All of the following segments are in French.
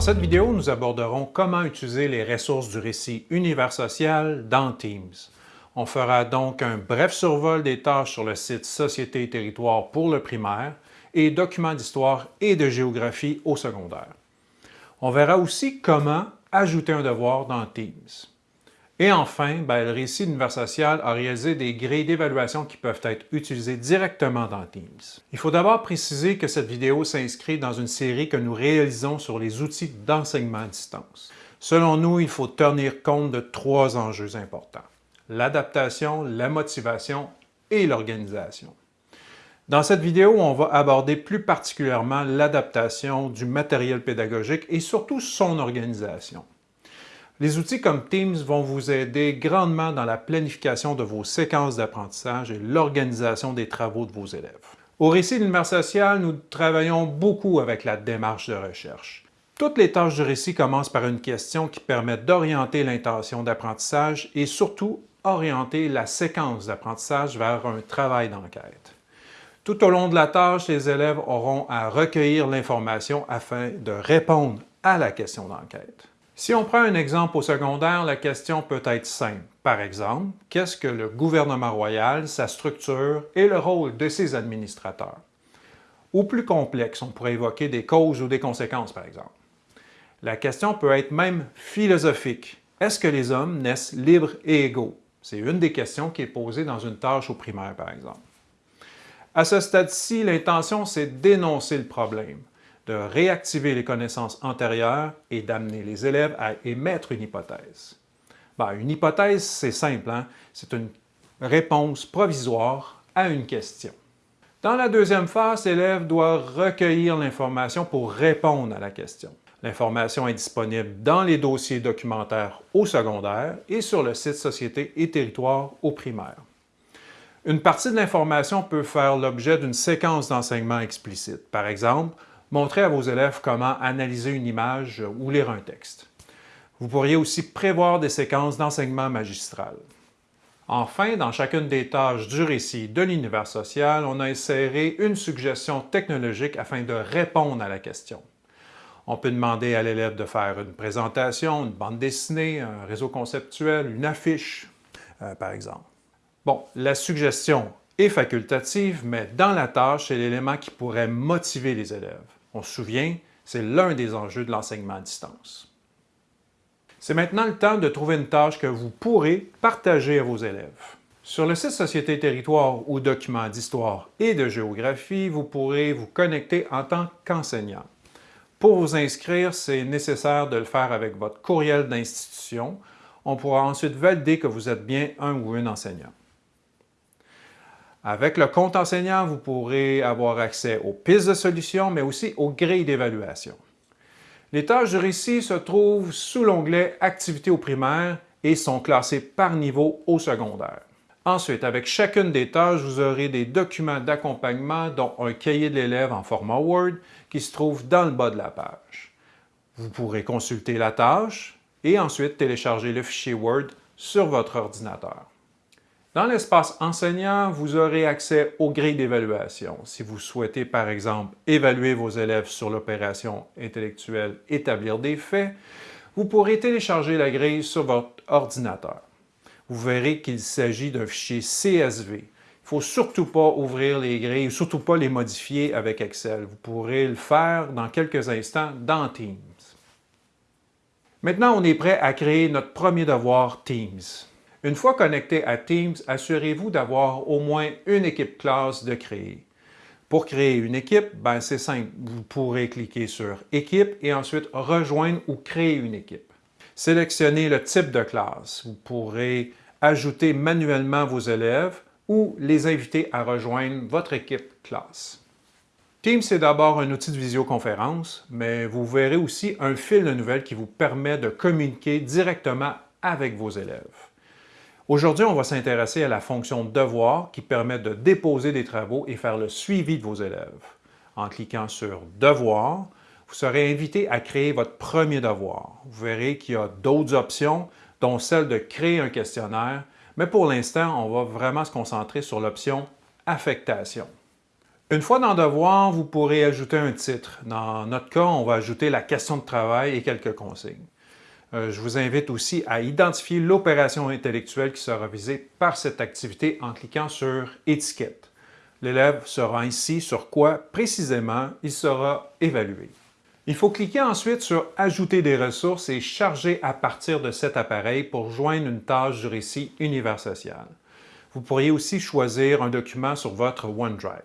Dans cette vidéo, nous aborderons comment utiliser les ressources du récit univers social dans Teams. On fera donc un bref survol des tâches sur le site Société et territoire pour le primaire et documents d'histoire et de géographie au secondaire. On verra aussi comment ajouter un devoir dans Teams. Et enfin, ben, le récit d'univers social a réalisé des grilles d'évaluation qui peuvent être utilisées directement dans Teams. Il faut d'abord préciser que cette vidéo s'inscrit dans une série que nous réalisons sur les outils d'enseignement à distance. Selon nous, il faut tenir compte de trois enjeux importants. L'adaptation, la motivation et l'organisation. Dans cette vidéo, on va aborder plus particulièrement l'adaptation du matériel pédagogique et surtout son organisation. Les outils comme Teams vont vous aider grandement dans la planification de vos séquences d'apprentissage et l'organisation des travaux de vos élèves. Au récit de l'univers social, nous travaillons beaucoup avec la démarche de recherche. Toutes les tâches du récit commencent par une question qui permet d'orienter l'intention d'apprentissage et surtout orienter la séquence d'apprentissage vers un travail d'enquête. Tout au long de la tâche, les élèves auront à recueillir l'information afin de répondre à la question d'enquête. Si on prend un exemple au secondaire, la question peut être simple. Par exemple, qu'est-ce que le gouvernement royal, sa structure et le rôle de ses administrateurs? Ou plus complexe, on pourrait évoquer des causes ou des conséquences, par exemple. La question peut être même philosophique. Est-ce que les hommes naissent libres et égaux? C'est une des questions qui est posée dans une tâche au primaire, par exemple. À ce stade-ci, l'intention, c'est d'énoncer le problème de réactiver les connaissances antérieures et d'amener les élèves à émettre une hypothèse. Ben, une hypothèse, c'est simple, hein? c'est une réponse provisoire à une question. Dans la deuxième phase, l'élève doit recueillir l'information pour répondre à la question. L'information est disponible dans les dossiers documentaires au secondaire et sur le site Société et territoire au primaire. Une partie de l'information peut faire l'objet d'une séquence d'enseignement explicite. Par exemple, Montrez à vos élèves comment analyser une image ou lire un texte. Vous pourriez aussi prévoir des séquences d'enseignement magistral. Enfin, dans chacune des tâches du récit de l'univers social, on a inséré une suggestion technologique afin de répondre à la question. On peut demander à l'élève de faire une présentation, une bande dessinée, un réseau conceptuel, une affiche, euh, par exemple. Bon, la suggestion est facultative, mais dans la tâche, c'est l'élément qui pourrait motiver les élèves. On se souvient, c'est l'un des enjeux de l'enseignement à distance. C'est maintenant le temps de trouver une tâche que vous pourrez partager à vos élèves. Sur le site Société Territoire ou Documents d'histoire et de géographie, vous pourrez vous connecter en tant qu'enseignant. Pour vous inscrire, c'est nécessaire de le faire avec votre courriel d'institution. On pourra ensuite valider que vous êtes bien un ou une enseignant. Avec le compte enseignant, vous pourrez avoir accès aux pistes de solutions, mais aussi aux grilles d'évaluation. Les tâches du récit se trouvent sous l'onglet « Activités au primaire » et sont classées par niveau au secondaire. Ensuite, avec chacune des tâches, vous aurez des documents d'accompagnement, dont un cahier de l'élève en format Word qui se trouve dans le bas de la page. Vous pourrez consulter la tâche et ensuite télécharger le fichier Word sur votre ordinateur. Dans l'espace enseignant, vous aurez accès aux grilles d'évaluation. Si vous souhaitez, par exemple, évaluer vos élèves sur l'opération intellectuelle « Établir des faits », vous pourrez télécharger la grille sur votre ordinateur. Vous verrez qu'il s'agit d'un fichier CSV. Il ne faut surtout pas ouvrir les grilles, surtout pas les modifier avec Excel. Vous pourrez le faire dans quelques instants dans Teams. Maintenant, on est prêt à créer notre premier devoir Teams. Une fois connecté à Teams, assurez-vous d'avoir au moins une équipe classe de créer. Pour créer une équipe, ben c'est simple. Vous pourrez cliquer sur « Équipe » et ensuite « Rejoindre » ou « Créer une équipe ». Sélectionnez le type de classe. Vous pourrez ajouter manuellement vos élèves ou les inviter à rejoindre votre équipe classe. Teams, c'est d'abord un outil de visioconférence, mais vous verrez aussi un fil de nouvelles qui vous permet de communiquer directement avec vos élèves. Aujourd'hui, on va s'intéresser à la fonction « Devoir » qui permet de déposer des travaux et faire le suivi de vos élèves. En cliquant sur « Devoir », vous serez invité à créer votre premier devoir. Vous verrez qu'il y a d'autres options, dont celle de créer un questionnaire, mais pour l'instant, on va vraiment se concentrer sur l'option « Affectation ». Une fois dans Devoir, vous pourrez ajouter un titre. Dans notre cas, on va ajouter la question de travail et quelques consignes. Euh, je vous invite aussi à identifier l'opération intellectuelle qui sera visée par cette activité en cliquant sur « Étiquette ». L'élève sera ici sur quoi précisément il sera évalué. Il faut cliquer ensuite sur « Ajouter des ressources » et charger à partir de cet appareil pour joindre une tâche du récit univers social. Vous pourriez aussi choisir un document sur votre OneDrive.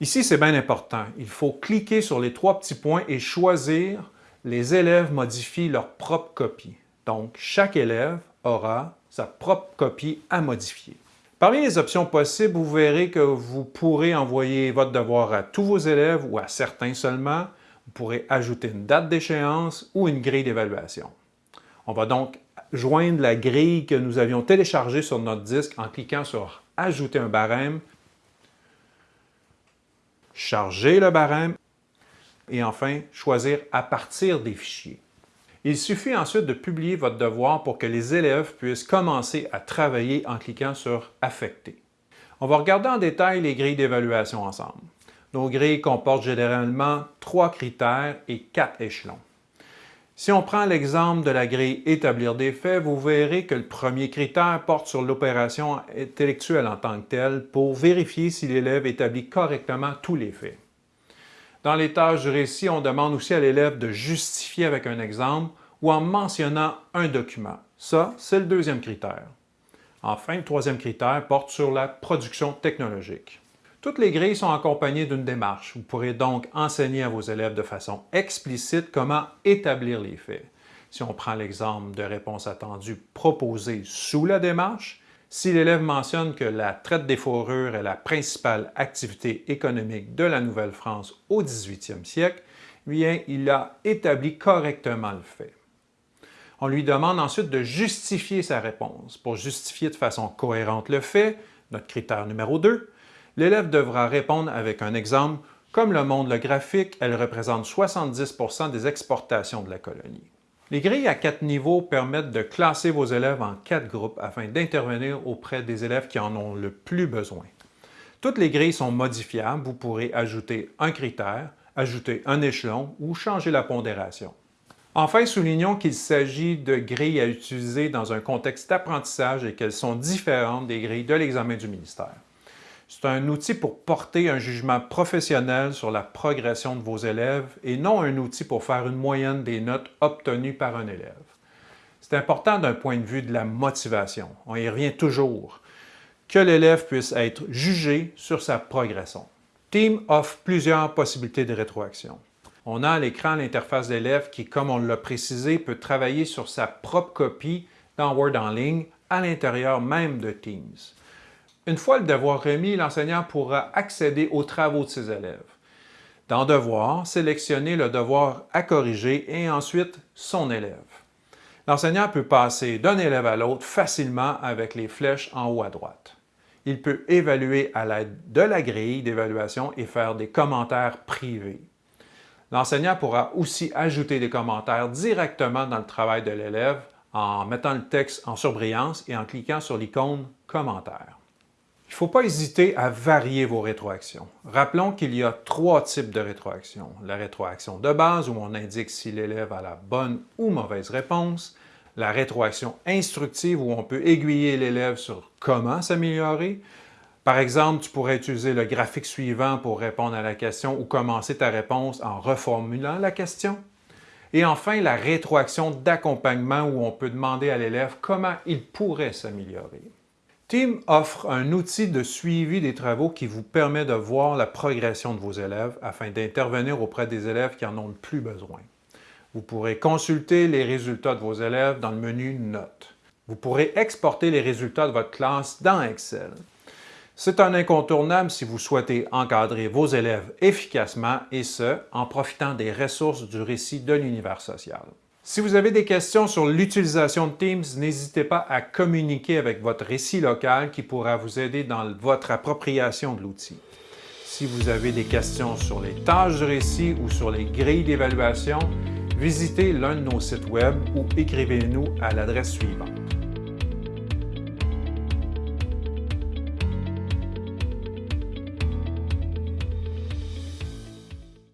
Ici, c'est bien important. Il faut cliquer sur les trois petits points et choisir « Les élèves modifient leur propre copie ». Donc, chaque élève aura sa propre copie à modifier. Parmi les options possibles, vous verrez que vous pourrez envoyer votre devoir à tous vos élèves ou à certains seulement. Vous pourrez ajouter une date d'échéance ou une grille d'évaluation. On va donc joindre la grille que nous avions téléchargée sur notre disque en cliquant sur « Ajouter un barème » charger le barème et enfin choisir à partir des fichiers. Il suffit ensuite de publier votre devoir pour que les élèves puissent commencer à travailler en cliquant sur « Affecter ». On va regarder en détail les grilles d'évaluation ensemble. Nos grilles comportent généralement trois critères et quatre échelons. Si on prend l'exemple de la grille « Établir des faits », vous verrez que le premier critère porte sur l'opération intellectuelle en tant que telle pour vérifier si l'élève établit correctement tous les faits. Dans les tâches du récit, on demande aussi à l'élève de justifier avec un exemple ou en mentionnant un document. Ça, c'est le deuxième critère. Enfin, le troisième critère porte sur la production technologique. Toutes les grilles sont accompagnées d'une démarche. Vous pourrez donc enseigner à vos élèves de façon explicite comment établir les faits. Si on prend l'exemple de réponse attendue proposée sous la démarche, si l'élève mentionne que la traite des fourrures est la principale activité économique de la Nouvelle-France au 18e siècle, bien, il a établi correctement le fait. On lui demande ensuite de justifier sa réponse. Pour justifier de façon cohérente le fait, notre critère numéro 2, l'élève devra répondre avec un exemple. Comme le montre le graphique, elle représente 70% des exportations de la colonie. Les grilles à quatre niveaux permettent de classer vos élèves en quatre groupes afin d'intervenir auprès des élèves qui en ont le plus besoin. Toutes les grilles sont modifiables. Vous pourrez ajouter un critère, ajouter un échelon ou changer la pondération. Enfin, soulignons qu'il s'agit de grilles à utiliser dans un contexte d'apprentissage et qu'elles sont différentes des grilles de l'examen du ministère. C'est un outil pour porter un jugement professionnel sur la progression de vos élèves et non un outil pour faire une moyenne des notes obtenues par un élève. C'est important d'un point de vue de la motivation, on y revient toujours, que l'élève puisse être jugé sur sa progression. Team offre plusieurs possibilités de rétroaction. On a à l'écran l'interface d'élève qui, comme on l'a précisé, peut travailler sur sa propre copie dans Word en ligne à l'intérieur même de Teams. Une fois le devoir remis, l'enseignant pourra accéder aux travaux de ses élèves. Dans Devoir, sélectionnez le devoir à corriger et ensuite son élève. L'enseignant peut passer d'un élève à l'autre facilement avec les flèches en haut à droite. Il peut évaluer à l'aide de la grille d'évaluation et faire des commentaires privés. L'enseignant pourra aussi ajouter des commentaires directement dans le travail de l'élève en mettant le texte en surbrillance et en cliquant sur l'icône « Commentaires ». Il ne faut pas hésiter à varier vos rétroactions. Rappelons qu'il y a trois types de rétroactions. La rétroaction de base, où on indique si l'élève a la bonne ou mauvaise réponse. La rétroaction instructive, où on peut aiguiller l'élève sur comment s'améliorer. Par exemple, tu pourrais utiliser le graphique suivant pour répondre à la question ou commencer ta réponse en reformulant la question. Et enfin, la rétroaction d'accompagnement où on peut demander à l'élève comment il pourrait s'améliorer. Team offre un outil de suivi des travaux qui vous permet de voir la progression de vos élèves afin d'intervenir auprès des élèves qui en ont le plus besoin. Vous pourrez consulter les résultats de vos élèves dans le menu Notes. Vous pourrez exporter les résultats de votre classe dans Excel. C'est un incontournable si vous souhaitez encadrer vos élèves efficacement et ce, en profitant des ressources du récit de l'univers social. Si vous avez des questions sur l'utilisation de Teams, n'hésitez pas à communiquer avec votre récit local qui pourra vous aider dans votre appropriation de l'outil. Si vous avez des questions sur les tâches du récit ou sur les grilles d'évaluation, visitez l'un de nos sites Web ou écrivez-nous à l'adresse suivante.